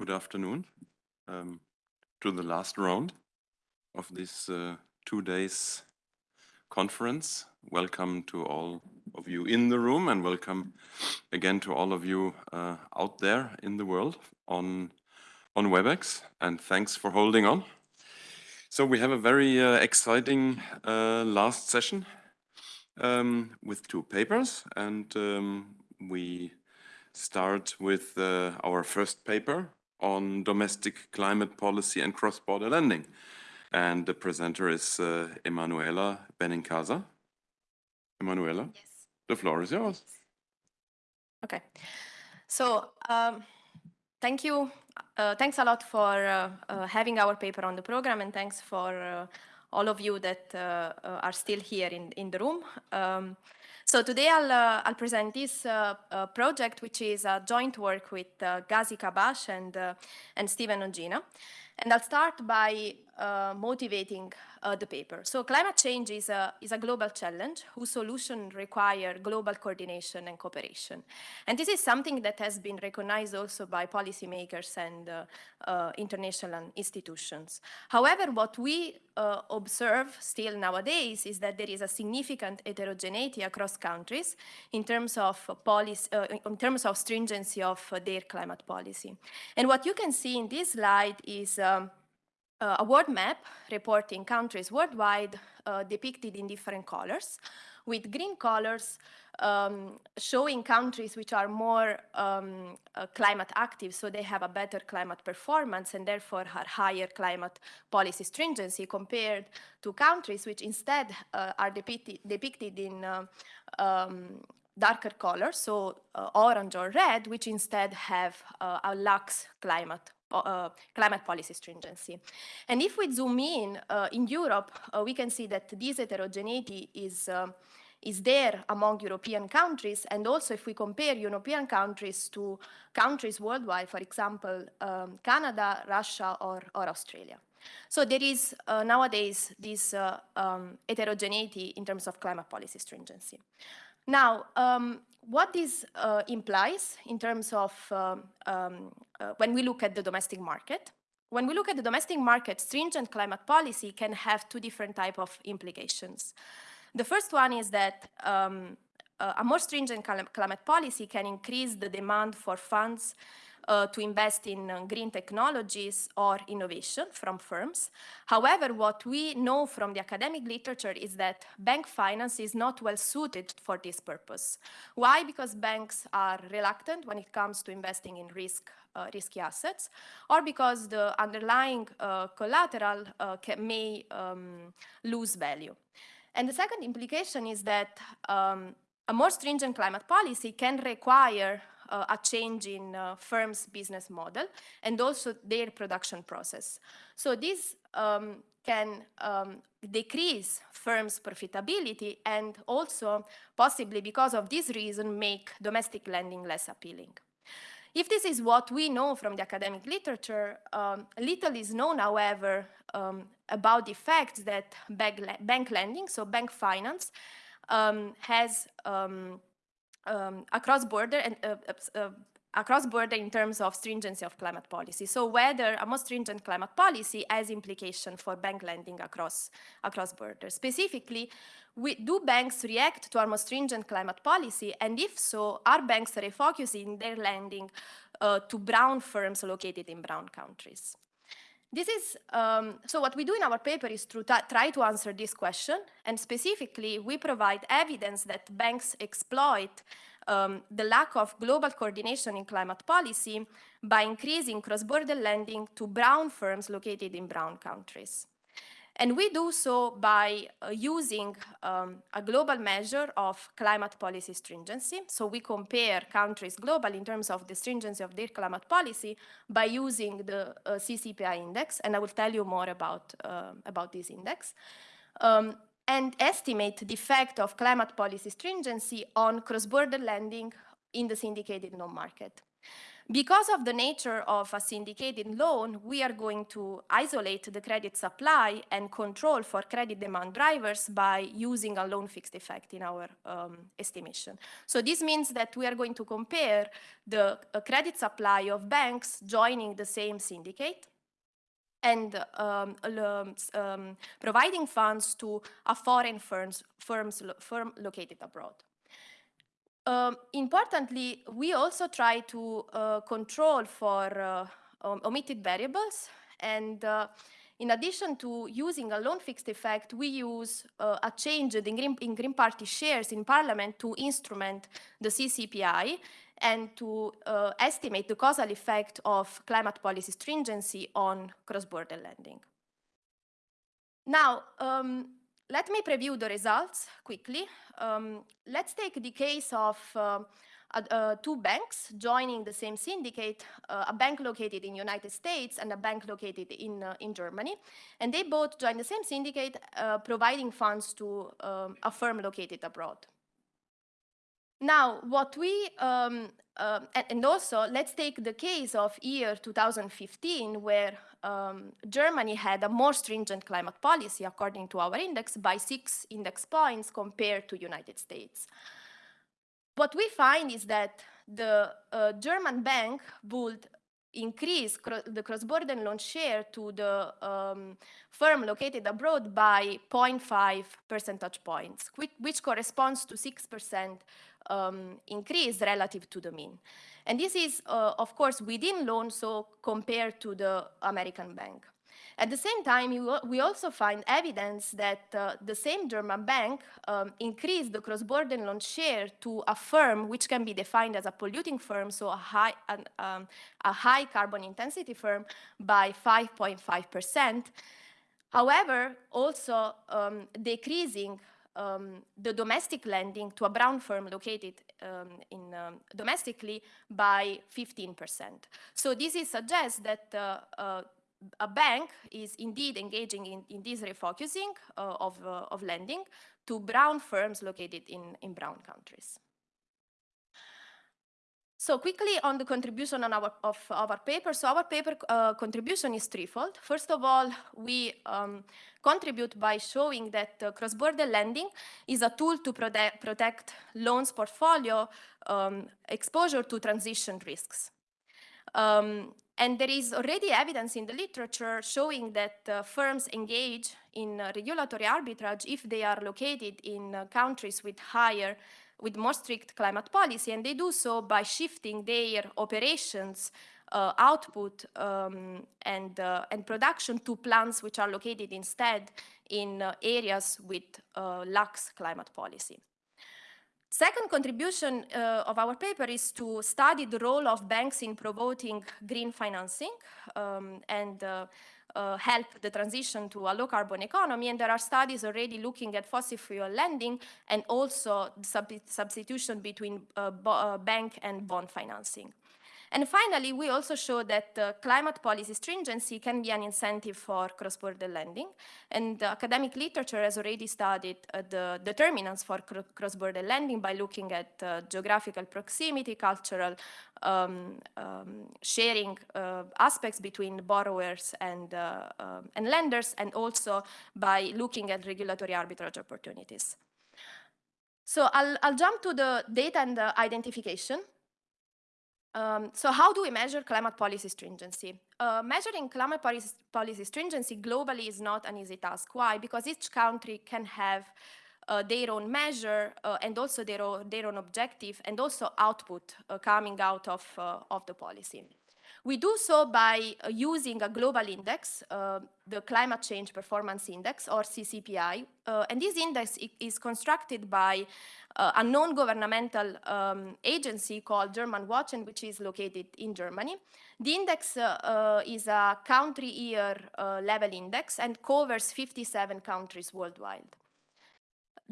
Good afternoon um, to the last round of this uh, two days conference. Welcome to all of you in the room and welcome again to all of you uh, out there in the world on, on WebEx and thanks for holding on. So we have a very uh, exciting uh, last session um, with two papers and um, we start with uh, our first paper on domestic climate policy and cross-border lending. And the presenter is uh, Emanuela Benincasa. Emanuela, yes. the floor is yours. Okay. So um, thank you. Uh, thanks a lot for uh, uh having our paper on the program and thanks for uh, all of you that uh, are still here in, in the room. Um, so today I'll, uh, I'll present this uh, uh, project, which is a joint work with uh, Gazi Kabas and, uh, and Steven Ongena. And I'll start by motivating uh, the paper. So climate change is a, is a global challenge whose solution require global coordination and cooperation. And this is something that has been recognized also by policymakers and uh, uh international institutions. However, what we uh, observe still nowadays is that there is a significant heterogeneity across countries in terms of policy, uh, in terms of stringency of their climate policy. And what you can see in this slide is um, uh, a world map reporting countries worldwide uh, depicted in different colors, with green colors um, showing countries which are more um, uh, climate active, so they have a better climate performance and therefore have higher climate policy stringency compared to countries which instead uh, are depicted, depicted in uh, um, darker colors, so uh, orange or red, which instead have a lax climate uh, climate policy stringency. And if we zoom in, uh, in Europe, uh, we can see that this heterogeneity is, um, is there among European countries. And also if we compare European countries to countries worldwide, for example, um, Canada, Russia, or, or Australia. So there is uh, nowadays this uh, um, heterogeneity in terms of climate policy stringency. Now, um, what this uh, implies in terms of um, um, uh, when we look at the domestic market, when we look at the domestic market, stringent climate policy can have two different type of implications. The first one is that um, a more stringent climate policy can increase the demand for funds uh, to invest in uh, green technologies or innovation from firms. However, what we know from the academic literature is that bank finance is not well suited for this purpose. Why? Because banks are reluctant when it comes to investing in risk uh, risky assets, or because the underlying uh, collateral uh, may um, lose value. And the second implication is that um, a more stringent climate policy can require uh, a change in uh, firms' business model and also their production process. So this um, can um, decrease firms' profitability and also possibly because of this reason make domestic lending less appealing. If this is what we know from the academic literature, um, little is known, however, um, about the fact that bank, bank lending, so bank finance, um, has um, um, across border and uh, uh, across border in terms of stringency of climate policy. So whether a more stringent climate policy has implication for bank lending across, across borders. Specifically, we, do banks react to our more stringent climate policy? And if so, are banks refocusing their lending uh, to brown firms located in brown countries? This is, um, so what we do in our paper is to try to answer this question, and specifically, we provide evidence that banks exploit um, the lack of global coordination in climate policy by increasing cross-border lending to brown firms located in brown countries. And we do so by uh, using um, a global measure of climate policy stringency. So we compare countries globally in terms of the stringency of their climate policy by using the uh, CCPI index, and I will tell you more about, uh, about this index, um, and estimate the effect of climate policy stringency on cross-border lending in the syndicated loan market. Because of the nature of a syndicated loan, we are going to isolate the credit supply and control for credit demand drivers by using a loan fixed effect in our um, estimation. So this means that we are going to compare the uh, credit supply of banks joining the same syndicate and um, um, providing funds to a foreign firms, firms firm located abroad. Um, importantly, we also try to uh, control for uh, um, omitted variables. And uh, in addition to using a loan fixed effect, we use uh, a change in Green, in Green Party shares in Parliament to instrument the CCPI and to uh, estimate the causal effect of climate policy stringency on cross-border lending. Now, um, let me preview the results quickly. Um, let's take the case of uh, uh, two banks joining the same syndicate, uh, a bank located in United States and a bank located in, uh, in Germany. And they both join the same syndicate, uh, providing funds to um, a firm located abroad. Now, what we, um, uh, and, also let's take the case of year 2015, where um, Germany had a more stringent climate policy according to our index by six index points compared to United States. What we find is that the uh, German bank would increase cro the cross-border loan share to the um, firm located abroad by 0.5 percentage points, which, which corresponds to 6% um, increase relative to the mean. And this is, uh, of course, within loan, so compared to the American bank. At the same time, we also find evidence that uh, the same German bank um, increased the cross-border loan share to a firm which can be defined as a polluting firm, so a high, an, um, a high carbon intensity firm by 5.5%. However, also um, decreasing um, the domestic lending to a brown firm located um, in, um, domestically by 15%. So this is suggests that uh, uh, a bank is indeed engaging in, in this refocusing uh, of, uh, of lending to brown firms located in, in brown countries. So quickly on the contribution on our, of our paper. So our paper uh, contribution is threefold. First of all, we um, contribute by showing that uh, cross-border lending is a tool to protect, protect loans portfolio um, exposure to transition risks. Um, and there is already evidence in the literature showing that uh, firms engage in uh, regulatory arbitrage if they are located in uh, countries with higher with more strict climate policy, and they do so by shifting their operations uh, output um, and, uh, and production to plants which are located instead in uh, areas with uh, lax climate policy. Second contribution uh, of our paper is to study the role of banks in promoting green financing um, and uh, uh, help the transition to a low carbon economy. And there are studies already looking at fossil fuel lending and also sub substitution between uh, uh, bank and bond financing. And finally, we also show that uh, climate policy stringency can be an incentive for cross-border lending. And academic literature has already studied uh, the determinants for cross-border lending by looking at uh, geographical proximity, cultural um, um, sharing uh, aspects between borrowers and, uh, um, and lenders, and also by looking at regulatory arbitrage opportunities. So I'll, I'll jump to the data and the identification. Um, so how do we measure climate policy stringency? Uh, measuring climate policy, policy, stringency globally is not an easy task. Why? Because each country can have uh, their own measure uh, and also their own, their own objective and also output uh, coming out of, uh, of the policy. We do so by uh, using a global index, uh, the Climate Change Performance Index, or CCPI. Uh, and this index is constructed by uh, a non-governmental um, agency called German and which is located in Germany. The index uh, uh, is a country year level index and covers 57 countries worldwide.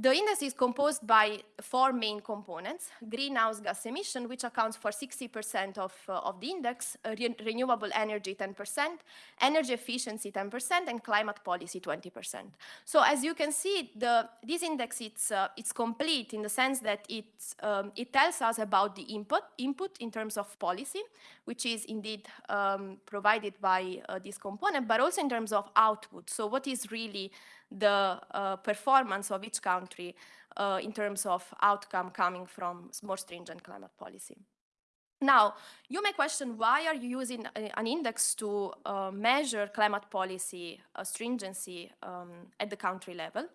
The index is composed by four main components, greenhouse gas emission, which accounts for 60% of, uh, of the index, uh, re renewable energy 10%, energy efficiency 10%, and climate policy 20%. So as you can see, the, this index it's, uh, it's complete in the sense that it's, um, it tells us about the input, input in terms of policy, which is indeed um, provided by uh, this component, but also in terms of output. So what is really the uh, performance of each country uh, in terms of outcome coming from more stringent climate policy. Now, you may question why are you using a, an index to uh, measure climate policy uh, stringency um, at the country level?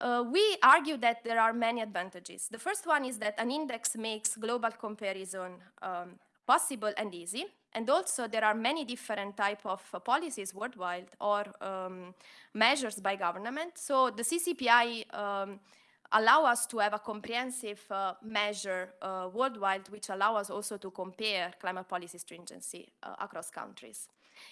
Uh, we argue that there are many advantages. The first one is that an index makes global comparison um, possible and easy. And also there are many different type of uh, policies worldwide or um, measures by government. So the CCPI um, allow us to have a comprehensive uh, measure uh, worldwide, which allow us also to compare climate policy stringency uh, across countries.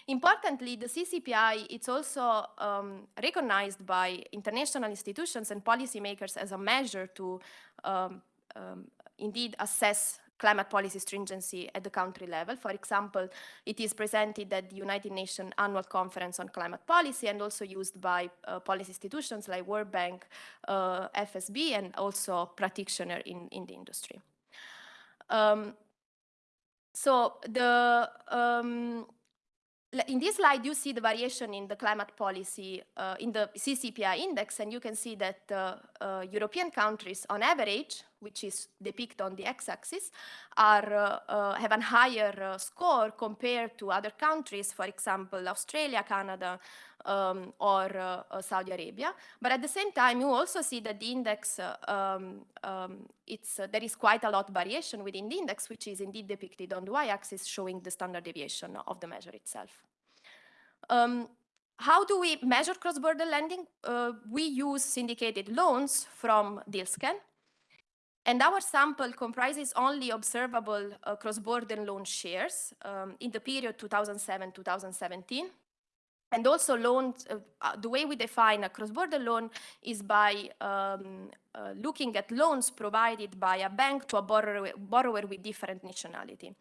Importantly, the CCPI, it's also um, recognized by international institutions and policymakers as a measure to um, um, indeed assess climate policy stringency at the country level. For example, it is presented at the United Nations Annual Conference on Climate Policy and also used by uh, policy institutions like World Bank, uh, FSB, and also practitioner in, in the industry. Um, so the um, in this slide, you see the variation in the climate policy uh, in the CCPI index, and you can see that uh, uh, European countries, on average, which is depicted on the x-axis, are uh, uh, have a higher uh, score compared to other countries, for example, Australia, Canada, um, or Saudi Arabia. But at the same time, you also see that the index, um, um, it's, there is quite a lot of variation within the index, which is indeed depicted on the y-axis, showing the standard deviation of the measure itself. Um, how do we measure cross-border lending? Uh, we use syndicated loans from DealScan. And our sample comprises only observable uh, cross-border loan shares um, in the period 2007-2017. And also loans, uh, the way we define a cross-border loan is by um, uh, looking at loans provided by a bank to a borrower, borrower with different nationality.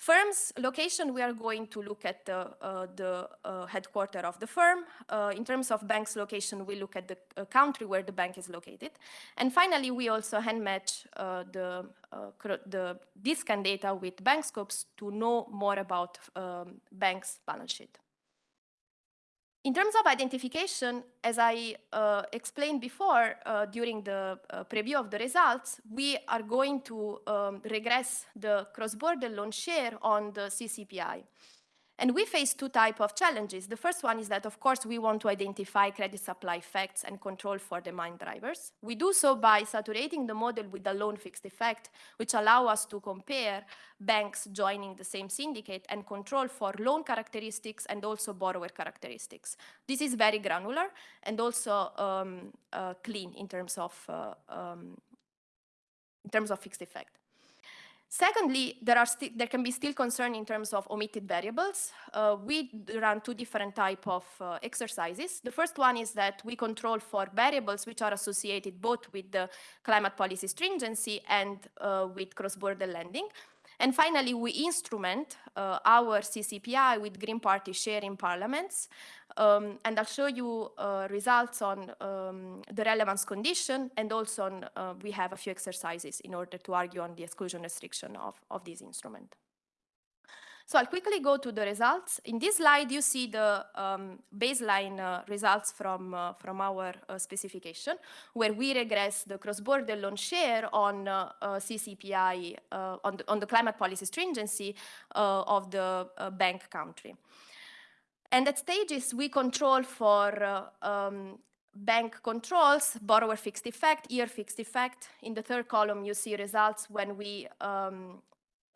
Firm's location, we are going to look at the, uh, the uh, headquarter of the firm. Uh, in terms of bank's location, we look at the uh, country where the bank is located. And finally, we also hand match uh, the, the DealScan data with bank scopes to know more about um, bank's balance sheet. In terms of identification, as I uh, explained before uh, during the uh, preview of the results, we are going to um, regress the cross-border loan share on the CCPI. And we face two type of challenges. The first one is that, of course, we want to identify credit supply effects and control for demand drivers. We do so by saturating the model with the loan fixed effect, which allow us to compare banks joining the same syndicate and control for loan characteristics and also borrower characteristics. This is very granular and also um, uh, clean in terms of uh, um, in terms of fixed effect. Secondly, there, are there can be still concern in terms of omitted variables. Uh, we run two different type of uh, exercises. The first one is that we control for variables which are associated both with the climate policy stringency and uh, with cross-border lending. And finally, we instrument uh, our CCPI with Green Party share in parliaments. Um, and I'll show you uh, results on um, the relevance condition and also on, uh, we have a few exercises in order to argue on the exclusion restriction of, of this instrument. So I'll quickly go to the results. In this slide, you see the um, baseline uh, results from, uh, from our uh, specification, where we regress the cross-border loan share on uh, uh, CCPI, uh, on the, on, the, climate policy stringency of the bank country. And at stages, we control for um, bank controls, borrower fixed effect, year fixed effect. In the third column, you see results when we um,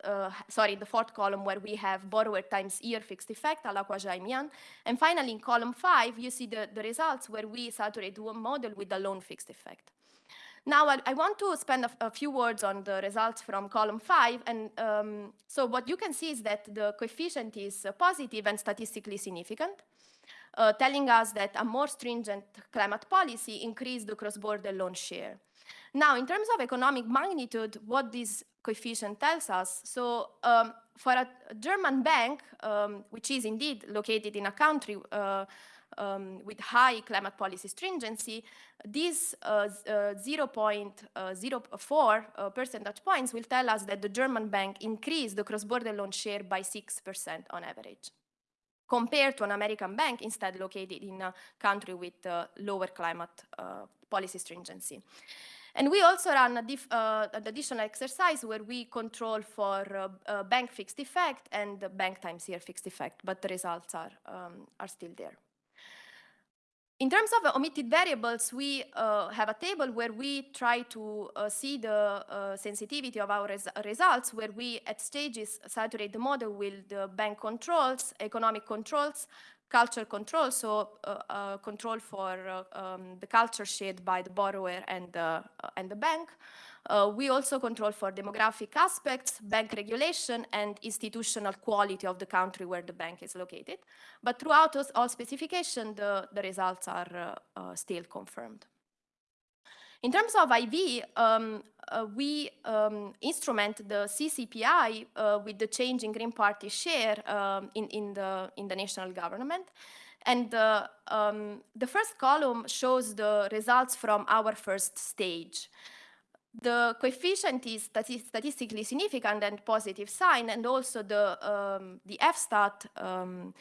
uh, sorry, the fourth column where we have borrower times year fixed effect, Mian. And finally, in column five, you see the, the results where we saturate one model with the loan fixed effect. Now, I, I want to spend a, a, few words on the results from column five. And um, so what you can see is that the coefficient is uh, positive and statistically significant. uh, telling us that a more stringent climate policy increased the cross-border loan share. Now, in terms of economic magnitude, what this coefficient tells us, so um, for a German bank, um, which is indeed located in a country uh, um, with high climate policy stringency, these uh, uh, 0.04 uh, percentage points will tell us that the German bank increased the cross-border loan share by 6% on average, compared to an American bank instead located in a country with uh, lower climate uh, policy stringency. And we also run uh, an additional exercise where we control for uh, uh, bank fixed effect and bank times year fixed effect, but the results are, um, are still there. In terms of omitted variables, we uh, have a table where we try to uh, see the uh, sensitivity of our res results, where we at stages saturate the model with the bank controls, economic controls, culture control, so uh, uh, control for uh, um, the culture shared by the borrower and, and the bank, uh, we also control for demographic aspects, bank regulation, and institutional quality of the country where the bank is located. But throughout all specification, the, the results are uh, uh, still confirmed. In terms of IV, um, uh, we um, instrument the CCPI uh, with the change in Green Party share um, in, in, the, in the national government. And uh, um, the first column shows the results from our first stage the coefficient is statistically significant and positive sign, and also the, um, the F-stat um,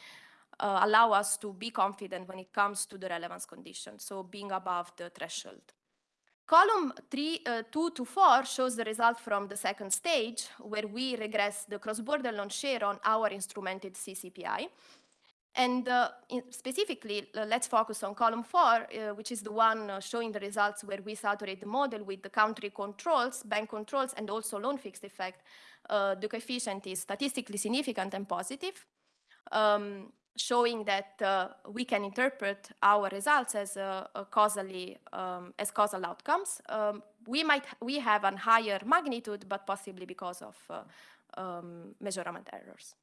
uh, allow us to be confident when it comes to the relevance condition, so being above the threshold. Column three, uh, 2 to 4 shows the result from the second stage, where we regress the cross-border loan share on our instrumented CCPI. And uh, specifically, uh, let's focus on column four, uh, which is the one uh, showing the results where we saturate the model with the country controls, bank controls, and also loan fixed effect. Uh, the coefficient is statistically significant and positive, um, showing that uh, we can interpret our results as causally um, as causal outcomes. Um, we might we have a higher magnitude, but possibly because of um, measurement errors.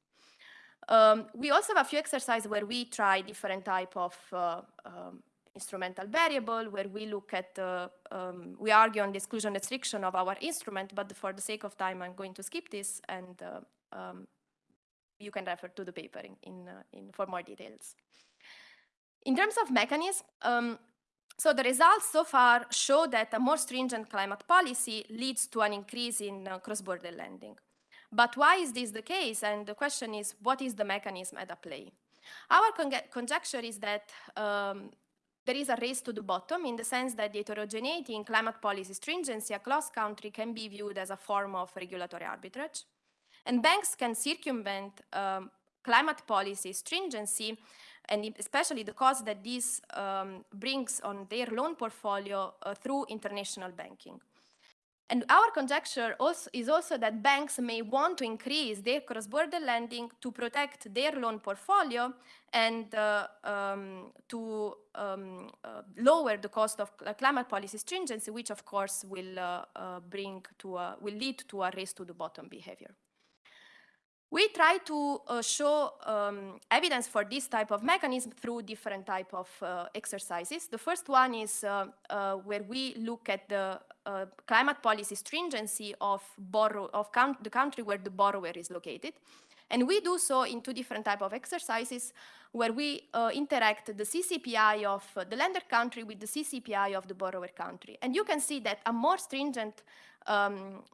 Um, we also have a few exercises where we try different type of uh, um, instrumental variable, where we look at, uh, um, we argue on the exclusion restriction of our instrument, but for the sake of time, I'm going to skip this, and uh, you can refer to the paper in, in, uh, in, for more details. In terms of mechanism, um, so the results so far show that a more stringent climate policy leads to an increase in uh, cross-border lending. But why is this the case? And the question is, what is the mechanism at play? Our con conjecture is that um, there is a race to the bottom in the sense that the heterogeneity in climate policy stringency across country can be viewed as a form of regulatory arbitrage. And banks can circumvent um, climate policy stringency and especially the cost that this um, brings on their loan portfolio uh, through international banking. And our conjecture also is also that banks may want to increase their cross-border lending to protect their loan portfolio and uh, um, to um, uh, lower the cost of climate policy stringency, which of course will uh, uh, bring to a, will lead to a race to the bottom behavior. We try to uh, show um, evidence for this type of mechanism through different type of uh, exercises. The first one is uh, uh where we look at the uh, climate policy stringency of, borrow of the country where the borrower is located. And we do so in two different type of exercises where we uh, interact the CCPI of the lender country with the CCPI of the borrower country. And you can see that a more stringent um,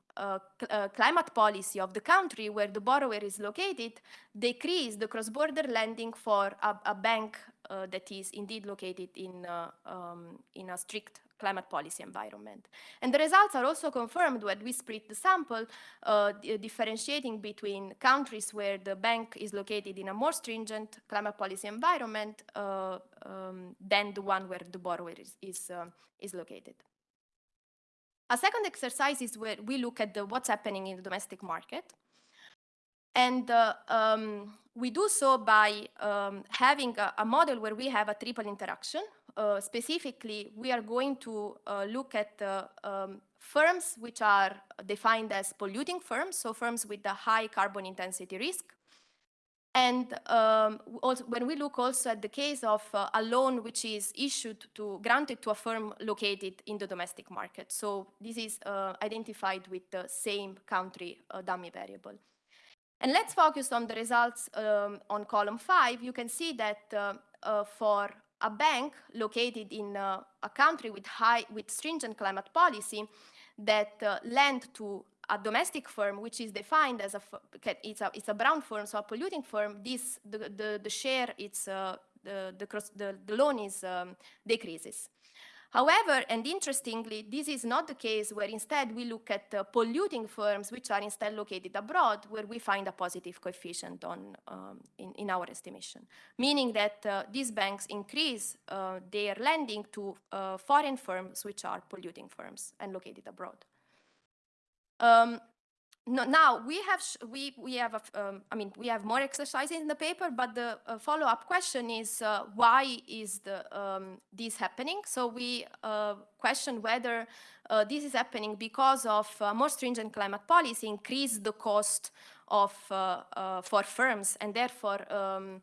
climate policy of the country where the borrower is located decrease the cross-border lending for a, a bank uh, that is indeed located in, uh, um, in a strict climate policy environment. And the results are also confirmed when we split the sample, uh, differentiating between countries where the bank is located in a more stringent climate policy environment uh, um, than the one where the borrower is, is, is located. A second exercise is where we look at the, what's happening in the domestic market. And uh, um, we do so by um, having a, a, model where we have a triple interaction. Uh, specifically, we are going to uh, look at um, firms which are defined as polluting firms, so firms with a high carbon intensity risk. And um, also, when we look also at the case of uh, a loan which is issued to, granted to a firm located in the domestic market. So this is uh, identified with the same country uh, dummy variable. And let's focus on the results um, on column five. You can see that uh, uh, for a bank located in uh, a country with high, with stringent climate policy that lend to a domestic firm, which is defined as a, it's a, it's a brown firm, so a polluting firm, this, the, the, the share, it's, uh, the, the, cross, the, the loan is um, decreases. However, and interestingly, this is not the case where instead we look at uh, polluting firms which are instead located abroad where we find a positive coefficient on, um, in, in, our estimation, meaning that uh, these banks increase uh, their lending to uh, foreign firms which are polluting firms and located abroad. Um, no, now we have we we have a, um, I mean we have more exercises in the paper, but the uh, follow-up question is uh, why is the um, this happening? So we uh, question whether uh, this is happening because of uh, more stringent climate policy increase the cost of uh, for firms and therefore um,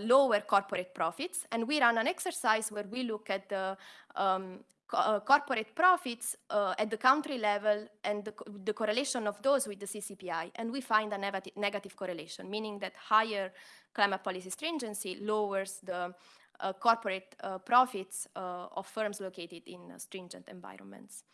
lower corporate profits. And we run an exercise where we look at the um, uh, corporate profits uh, at the country level and the, the, correlation of those with the CCPI. And we find a negative, negative correlation, meaning that higher climate policy stringency lowers the uh, corporate uh, profits uh, of firms located in stringent environments.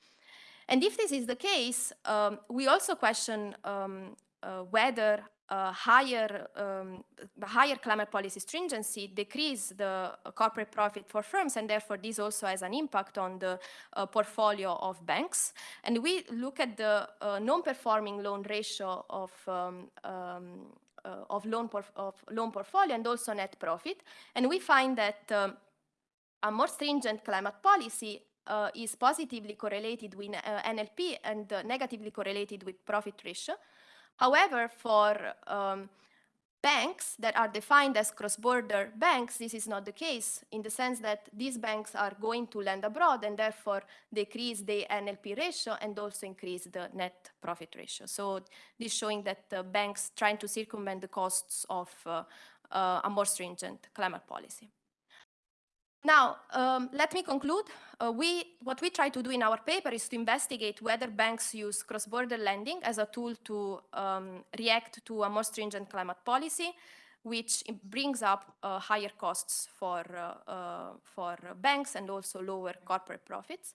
And if this is the case, um, we also question um, uh, whether uh, higher, um, higher climate policy stringency decrease the corporate profit for firms, and therefore this also has an impact on the uh, portfolio of banks. And we look at the uh, non-performing loan ratio of um, um, uh, of loan of loan portfolio and also net profit, and we find that um, a more stringent climate policy uh, is positively correlated with uh, NLP and negatively correlated with profit ratio. However, for um, banks that are defined as cross-border banks, this is not the case in the sense that these banks are going to lend abroad and therefore decrease the NLP ratio and also increase the net profit ratio. So this showing that uh, banks trying to circumvent the costs of uh, uh, a more stringent climate policy. Now, um, let me conclude. Uh, we, what we try to do in our paper is to investigate whether banks use cross-border lending as a tool to um, react to a more stringent climate policy, which brings up uh, higher costs for, uh, uh for banks and also lower corporate profits.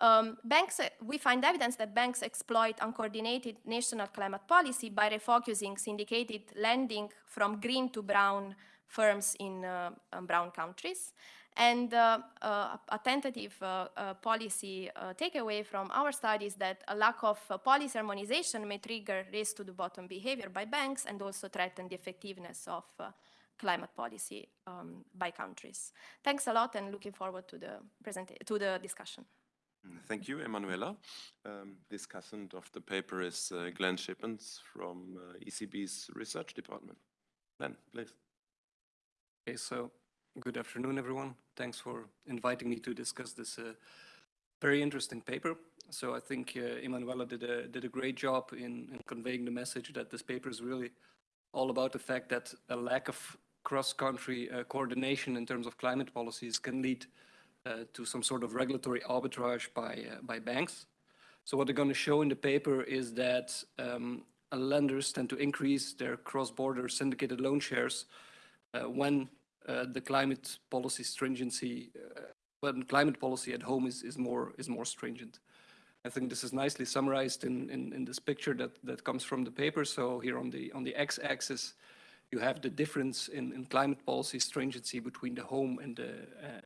Um, banks, we find evidence that banks exploit uncoordinated national climate policy by refocusing syndicated lending from green to brown firms in uh, um, brown countries. And uh, uh, a tentative uh, policy takeaway from our study is that a lack of policy harmonization may trigger race to the bottom behavior by banks and also threaten the effectiveness of climate policy um, by countries. Thanks a lot and looking forward to the, to the discussion. Thank you, Emanuela. Um, discussant of the paper is uh, Glenn Schepens from uh, ECB's research department. Glenn, please. Okay, so Good afternoon, everyone. Thanks for inviting me to discuss this uh, very interesting paper. So I think uh, Emanuela did a, did a great job in, in, conveying the message that this paper is really all about the fact that a lack of cross-country uh, coordination in terms of climate policies can lead uh, to some sort of regulatory arbitrage by, uh, by banks. So what they're going to show in the paper is that um, lenders tend to increase their cross-border syndicated loan shares uh, when uh, the climate policy stringency, uh, when climate policy at home is, is, more, is more stringent. I think this is nicely summarized in, in, in, this picture that, that comes from the paper. So here on the, on the x-axis, you have the difference in, in climate policy stringency between the home and the, uh,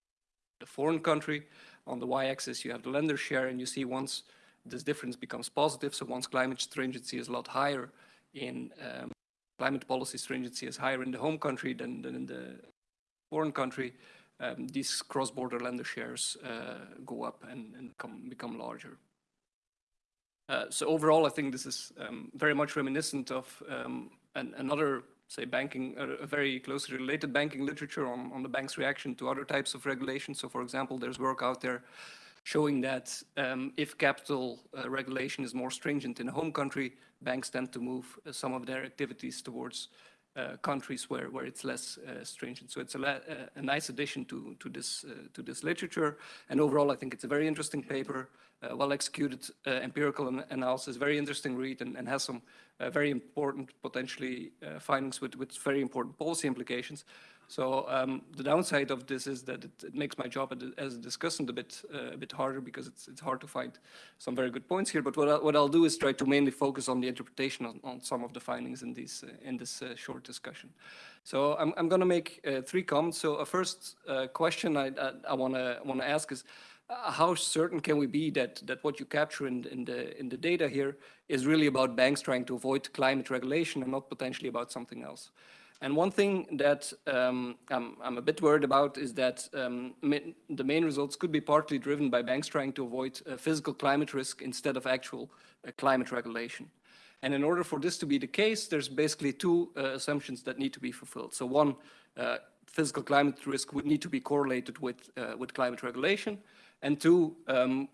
the foreign country. On the y-axis, you have the lender share, and you see once this difference becomes positive, so once climate stringency is a lot higher in um, climate policy stringency is higher in the home country than, than in the foreign country, um, these cross-border lender shares uh, go up and, and come, become larger. Uh, so overall, I think this is um, very much reminiscent of um, an, another, say, banking, a, a, very closely related banking literature on, on the bank's reaction to other types of regulation. So for example, there's work out there showing that um, if capital uh, regulation is more stringent in a home country, banks tend to move uh, some of their activities towards uh, countries where, where it's less uh, stringent. So it's a, a, a, nice addition to, to, this, uh, to this literature. And overall, I think it's a very interesting paper, uh, well executed uh, empirical an analysis, very interesting read and, and has some uh, very important potentially findings with, with very important policy implications. So um, the downside of this is that it, it makes my job as a discussant a bit uh, a bit harder because it's it's hard to find some very good points here. But what I, what I'll do is try to mainly focus on the interpretation on, on some of the findings in these uh, in this uh, short discussion. So I'm I'm going to make uh, three comments. So a first uh, question I I want to want to ask is. Uh, how certain can we be that that what you capture in, in the in the data here is really about banks trying to avoid climate regulation and not potentially about something else? And one thing that um, I'm, I'm, a bit worried about is that um, the main results could be partly driven by banks trying to avoid uh, physical climate risk instead of actual uh, climate regulation. And in order for this to be the case, there's basically two uh, assumptions that need to be fulfilled. So one, uh, physical climate risk would need to be correlated with, uh, with climate regulation. And two, um,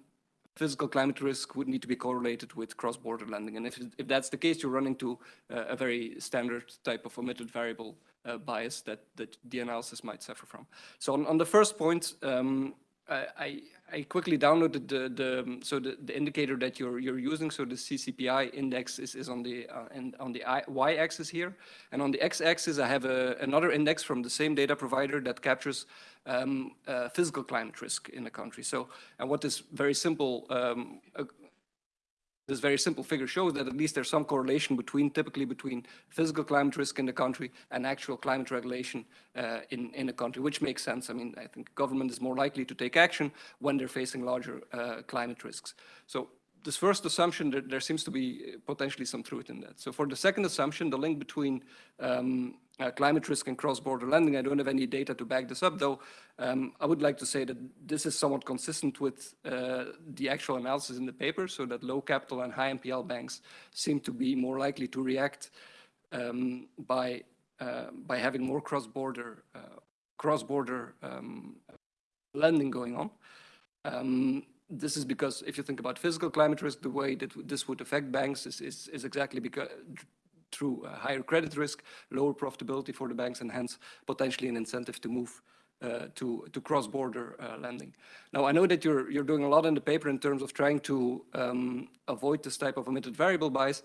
physical climate risk would need to be correlated with cross-border lending. And if, if that's the case, you're running to uh, a very standard type of omitted variable uh, bias that, that the analysis might suffer from. So on, on the first point, um, I, I quickly downloaded the, the so the, the indicator that you're you're using. So the CCPI index is, is on the uh, and on the y-axis here, and on the x-axis I have a, another index from the same data provider that captures um, uh, physical climate risk in the country. So and what this very simple um, this very simple figure shows that at least there's some correlation between, typically between physical climate risk in the country and actual climate regulation uh, in, in a country, which makes sense. I mean, I think government is more likely to take action when they're facing larger uh, climate risks. So this first assumption, there, there, seems to be potentially some truth in that. So for the second assumption, the link between um, uh, climate risk and cross-border lending, I don't have any data to back this up, though um, I would like to say that this is somewhat consistent with uh, the actual analysis in the paper, so that low capital and high NPL banks seem to be more likely to react um, by, uh, by having more cross-border uh, cross-border um, lending going on. Um, this is because if you think about physical climate risk, the way that this would affect banks is, is, is exactly because through uh, higher credit risk, lower profitability for the banks, and hence potentially an incentive to move uh, to, to cross-border uh, lending. Now, I know that you're, you're doing a lot in the paper in terms of trying to um, avoid this type of omitted variable bias,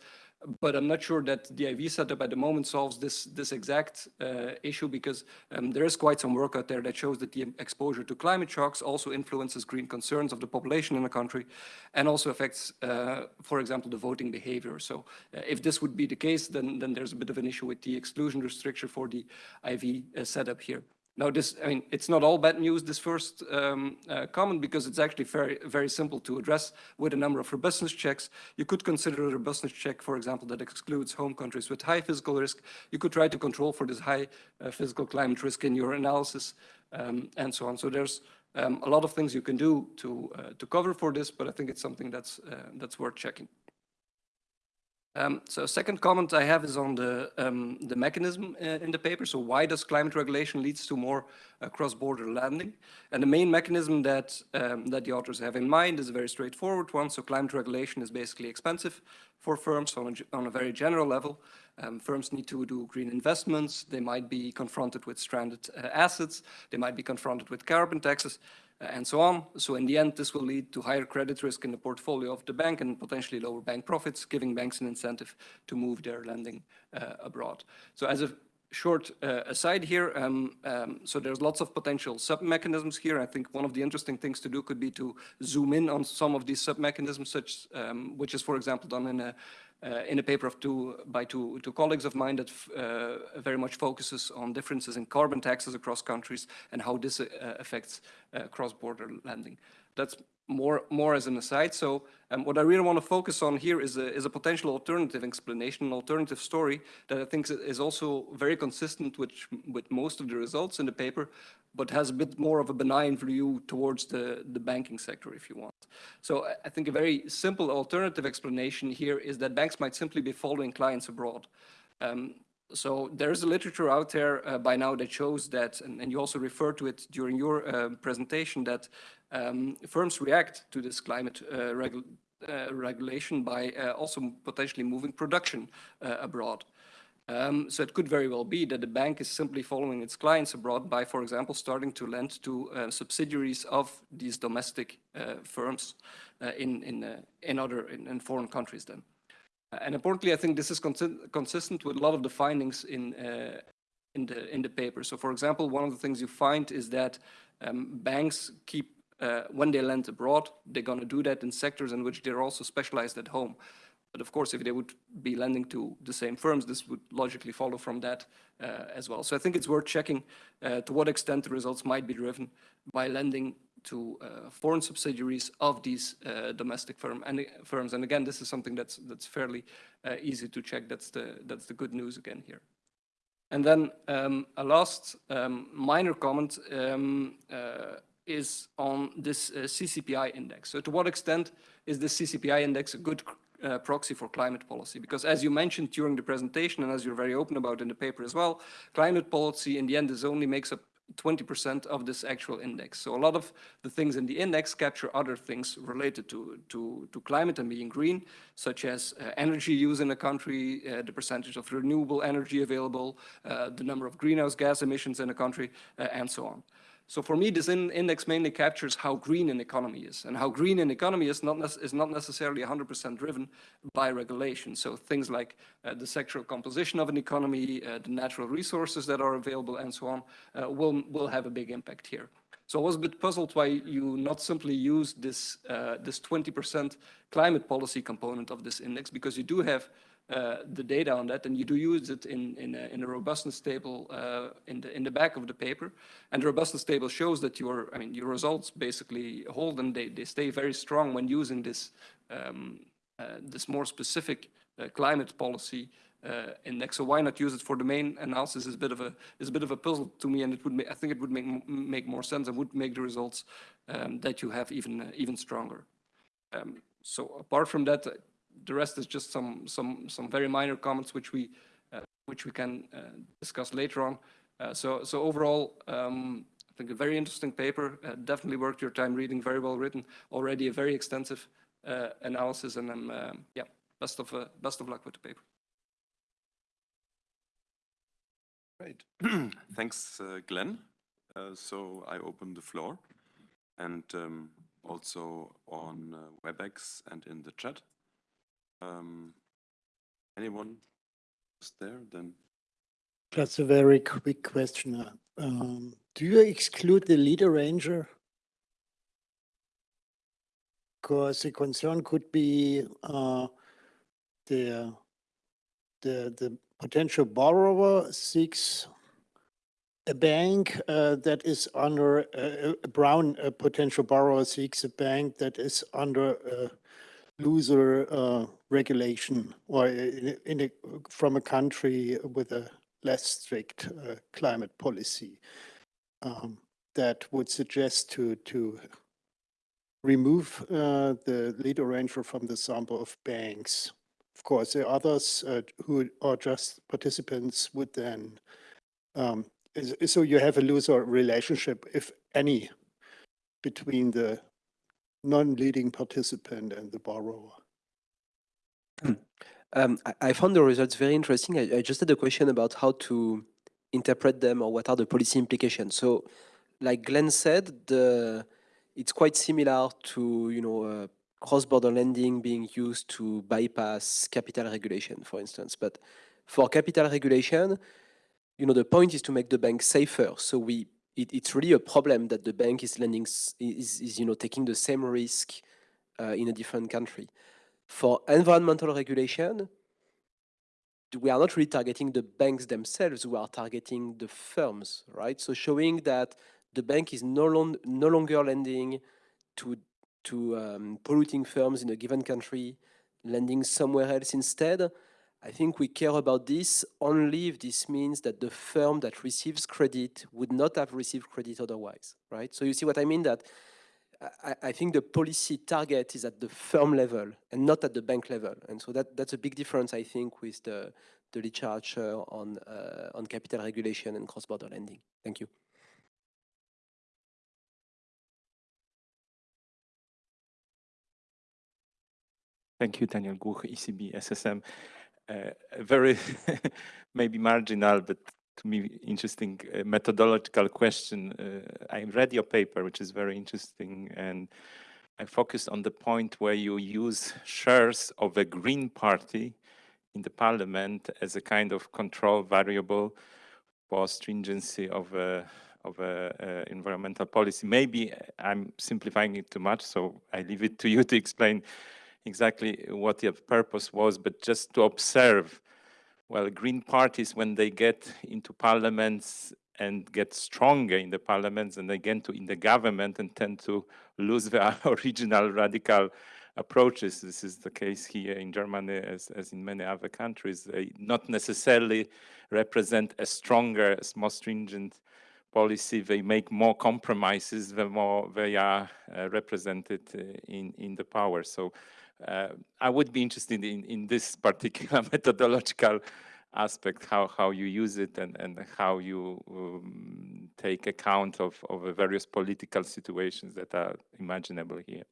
but I'm not sure that the IV setup at the moment solves this, this exact uh, issue because um, there is quite some work out there that shows that the exposure to climate shocks also influences green concerns of the population in the country and also affects, uh, for example, the voting behavior. So uh, if this would be the case, then, then there's a bit of an issue with the exclusion restriction for the IV uh, setup here. Now, this, I mean, it's not all bad news, this first um, uh, comment, because it's actually very, very simple to address with a number of robustness checks. You could consider a robustness check, for example, that excludes home countries with high physical risk. You could try to control for this high uh, physical climate risk in your analysis um, and so on. So there's um, a lot of things you can do to, uh, to cover for this, but I think it's something that's, uh, that's worth checking. Um, so second comment I have is on the, um, the mechanism uh, in the paper. So why does climate regulation leads to more uh, cross-border lending? And the main mechanism that, um, that the authors have in mind is a very straightforward one. So climate regulation is basically expensive for firms on a, on a very general level. Um, firms need to do green investments. They might be confronted with stranded uh, assets. They might be confronted with carbon taxes and so on. So in the end, this will lead to higher credit risk in the portfolio of the bank and potentially lower bank profits, giving banks an incentive to move their lending uh, abroad. So as a short uh, aside here, um, um, so there's lots of potential sub-mechanisms here. I think one of the interesting things to do could be to zoom in on some of these sub-mechanisms, such um, which is, for example, done in a uh, in a paper of two, by two, two colleagues of mine that uh, very much focuses on differences in carbon taxes across countries and how this uh, affects cross-border lending. That's more, more as an aside. So um, what I really want to focus on here is a, is a potential alternative explanation, an alternative story that I think is also very consistent with, with most of the results in the paper, but has a bit more of a benign view towards the, the banking sector, if you want. So I think a very simple alternative explanation here is that banks might simply be following clients abroad. Um, so there's a literature out there uh, by now that shows that, and, and, you also referred to it during your uh, presentation, that um, firms react to this climate uh, regu uh, regulation by uh, also potentially moving production uh, abroad. Um, so it could very well be that the bank is simply following its clients abroad by, for example, starting to lend to subsidiaries of these domestic firms in in in other in, in, foreign countries. Then, and importantly, I think this is consi consistent with a lot of the findings in uh, in the in the paper. So, for example, one of the things you find is that um, banks keep when they lend abroad, they're going to do that in sectors in which they're also specialized at home. But of course, if they would be lending to the same firms, this would logically follow from that uh, as well. So I think it's worth checking uh, to what extent the results might be driven by lending to uh, foreign subsidiaries of these uh, domestic firm and, firms. And again, this is something that's that's fairly uh, easy to check. That's the that's the good news again here. And then um, a last um, minor comment um, uh, is on this CCPI index. So to what extent is this CCPI index a good uh, proxy for climate policy. Because as you mentioned during the presentation, and as you're very open about in the paper as well, climate policy in the end is only makes up 20% of this actual index. So a lot of the things in the index capture other things related to, to, to climate and being green, such as uh, energy use in a country, uh, the percentage of renewable energy available, uh, the number of greenhouse gas emissions in a country, uh, and so on. So for me, this in index mainly captures how green an economy is. And how green an economy is not, is not necessarily 100% driven by regulation. So things like uh, the sectoral composition of an economy, uh, the natural resources that are available, and so on, uh, will, will have a big impact here. So I was a bit puzzled why you not simply use this uh, this 20% climate policy component of this index, because you do have uh, the data on that, and you do use it in in a, in a robustness table uh, in the in the back of the paper. And the robustness table shows that your I mean your results basically hold and they they stay very strong when using this um, uh, this more specific uh, climate policy uh, index. So why not use it for the main analysis? Is a bit of a is a bit of a puzzle to me, and it would make, I think it would make make more sense and would make the results um, that you have even even stronger. Um, so apart from that the rest is just some some some very minor comments which we uh, which we can uh, discuss later on. Uh, so so overall, um, I think a very interesting paper. Uh, definitely worth your time reading. Very well written. Already a very extensive uh, analysis, and I'm um, yeah best of best of luck with the paper. Great. Thanks, Glenn. so I open the floor and um, also on uh, WebEx and in the chat. Um, anyone is there? Then That's a very quick question. Uh, um, do you exclude the lead arranger? Because the concern could be uh, the the the potential borrower seeks a bank uh, that is under uh, a brown a potential borrower seeks a bank that is under uh, looser uh, regulation or in, in a, from a country with a less strict uh, climate policy um, that would suggest to to remove uh, the lead arranger from the sample of banks. Of course, the others uh, who are just participants would then, um, so you have a looser relationship, if any, between the non-leading participant and the borrower. Um, I, I, found the results very interesting. I, I, just had a question about how to interpret them or what are the policy implications. So, like Glenn said, the, it's quite similar to you know uh, cross-border lending being used to bypass capital regulation, for instance. But for capital regulation, you know the point is to make the bank safer. So we it, it's really a problem that the bank is lending is, is you know taking the same risk uh, in a different country. For environmental regulation, we are not really targeting the banks themselves, we are targeting the firms, right? So showing that the bank is no, long, no longer lending to, to um, polluting firms in a given country, lending somewhere else instead, I think we care about this only if this means that the firm that receives credit would not have received credit otherwise, right? So you see what I mean? That I, I, think the policy target is at the firm level and not at the bank level. And so that, that's a big difference, I think, with the, the literature on, uh, on capital regulation and cross-border lending. Thank you. Thank you, Daniel Guch, ECB SSM. A very maybe marginal, but to me interesting uh, methodological question. Uh, I read your paper, which is very interesting, and I focused on the point where you use shares of a Green Party in the parliament as a kind of control variable for stringency of a of a, environmental policy. Maybe I'm simplifying it too much, so I leave it to you to explain exactly what your purpose was, but just to observe, well, green parties, when they get into parliaments and get stronger in the parliaments and again to in the government and tend to lose their original radical approaches. This is the case here in Germany as, as in many other countries. They not necessarily represent a stronger, more stringent policy. They make more compromises the more they are uh, represented uh, in, in the power. So I would be interested in, in this particular methodological aspect, how, how you use it and, and how you um, take account of, of the various political situations that are imaginable here.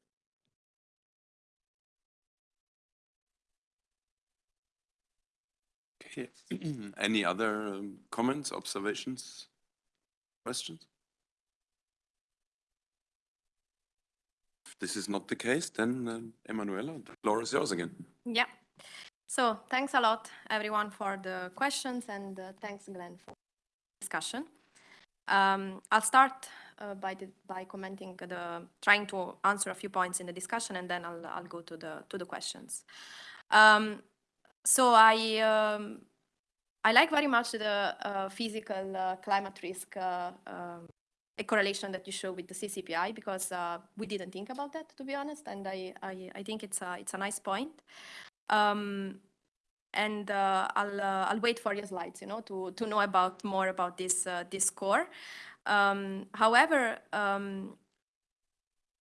Okay. Any other um, comments, observations, questions? This is not the case, then um, Emanuela, the floor is yours again. Yeah. So thanks a lot, everyone, for the questions, and uh, thanks, Glenn, for discussion. Um, I'll start uh, by the, by commenting the trying to answer a few points in the discussion, and then I'll I'll go to the to the questions. Um, so I um, I like very much the uh, physical uh, climate risk uh, um, a correlation that you show with the CCPI because uh, we didn't think about that to be honest, and I I, I think it's a it's a nice point. Um, and uh, I'll uh, I'll wait for your slides, you know, to to know about more about this uh, this score. Um, however, um,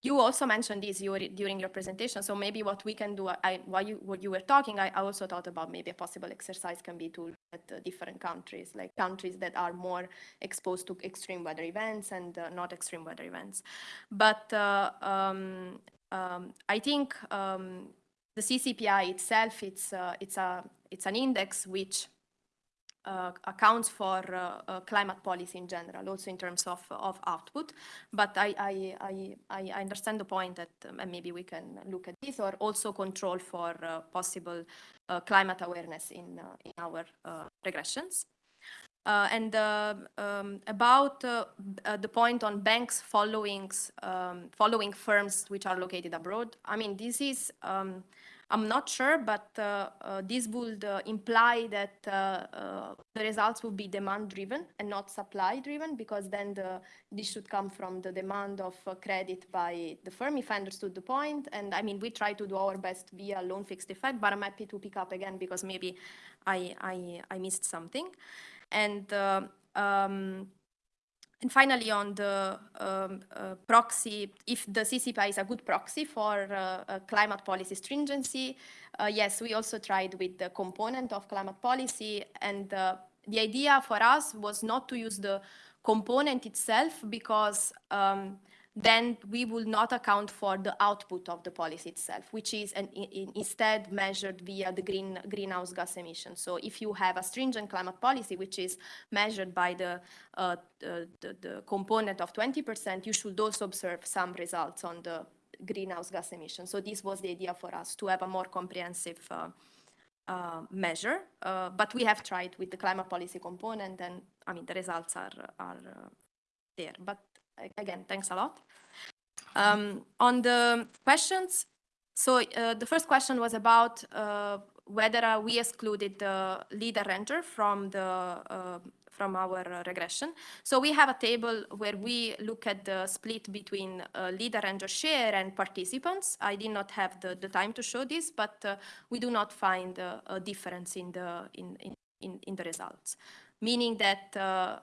you also mentioned this during your presentation, so maybe what we can do, I, while you, what you were talking, I, I also thought about maybe a possible exercise can be to look at uh, different countries, like countries that are more exposed to extreme weather events and uh, not extreme weather events. But uh, um, um, I think um, the CCPI itself, it's, uh, it's, a, it's an index which accounts for uh, uh, climate policy in general, also in terms of, of output. But I, I, I, I understand the point that um, maybe we can look at this or also control for uh, possible uh, climate awareness in, uh, in our regressions. and um, about the point on banks following, um, following firms which are located abroad, I mean, this is um, I'm not sure, but uh, uh, this would uh, imply that the results would be demand-driven and not supply-driven, because then the, this should come from the demand of credit by the firm, if I understood the point. And I mean, we try to do our best via loan fixed effect, but I'm happy to pick up again because maybe I, I, I missed something. And um, and finally, on the um, uh, proxy, if the CCPI is a good proxy for uh, climate policy stringency, uh, yes, we also tried with the component of climate policy. And uh, the idea for us was not to use the component itself because um, then we will not account for the output of the policy itself, which is an, in, instead measured via the green, greenhouse gas emissions. So if you have a stringent climate policy, which is measured by the, uh, the, the, the component of 20%, you should also observe some results on the greenhouse gas emissions. So this was the idea for us, to have a more comprehensive uh, uh, measure, uh, but we have tried with the climate policy component and I mean the results are, are uh, there. But again, thanks a lot. Um, on the questions, so uh, the first question was about uh, whether uh, we excluded the lead arranger from the uh, from our regression. So we have a table where we look at the split between uh, lead arranger share and participants. I did not have the, the time to show this, but uh, we do not find a difference in the in, in, in the results, meaning that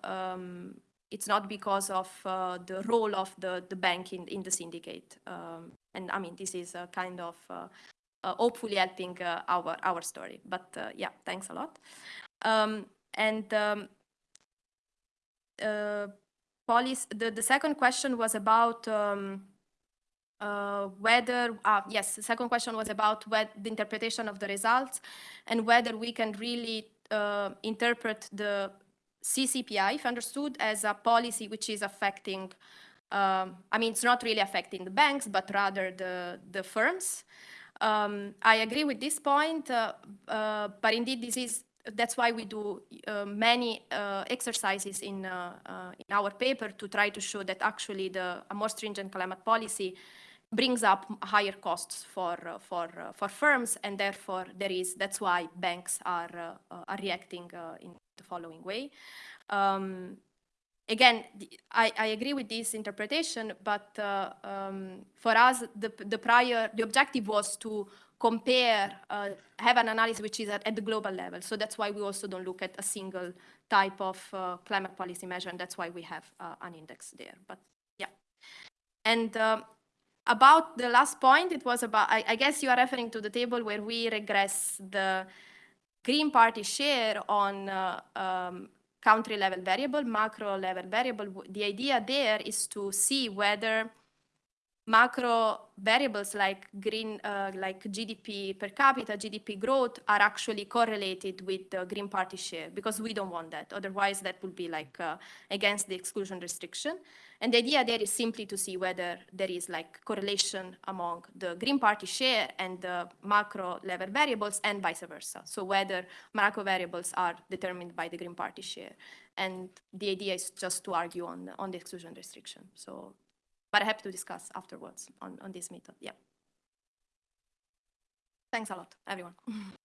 um, it's not because of uh, the role of the, the bank in, in the syndicate. Um, and I mean, this is a kind of uh, uh, hopefully helping uh, our, our story. But uh, yeah, thanks a lot. Um, and um, uh, policy, the, the second question was about um, uh, whether, uh, yes, the second question was about what the interpretation of the results and whether we can really uh, interpret the CCPI, if understood, as a policy which is affecting, um, I mean, it's not really affecting the banks, but rather the, the firms. Um, I agree with this point, uh, uh, but indeed this is, that's why we do uh, many uh, exercises in, uh, uh, in our paper to try to show that actually the, a more stringent climate policy brings up higher costs for, uh, for, uh, for firms, and therefore there is, that's why banks are, uh, are reacting in the following way. Um, again, I, I agree with this interpretation, but uh, um, for us, the, the prior, the objective was to compare, uh, have an analysis which is at, at the global level. So that's why we also don't look at a single type of uh, climate policy measure, and that's why we have uh, an index there. But yeah. And um, about the last point, it was about, I, I guess you are referring to the table where we regress the Green Party share on uh, um, country level variable, macro level variable. The idea there is to see whether macro variables like green, uh, like GDP per capita, GDP growth are actually correlated with the Green Party share because we don't want that. Otherwise, that would be like uh, against the exclusion restriction. And the idea there is simply to see whether there is like correlation among the Green Party share and the macro level variables and vice versa. So whether macro variables are determined by the Green Party share. And the idea is just to argue on, on the exclusion restriction. So, but I have to discuss afterwards on, on this method. Yeah. Thanks a lot, everyone.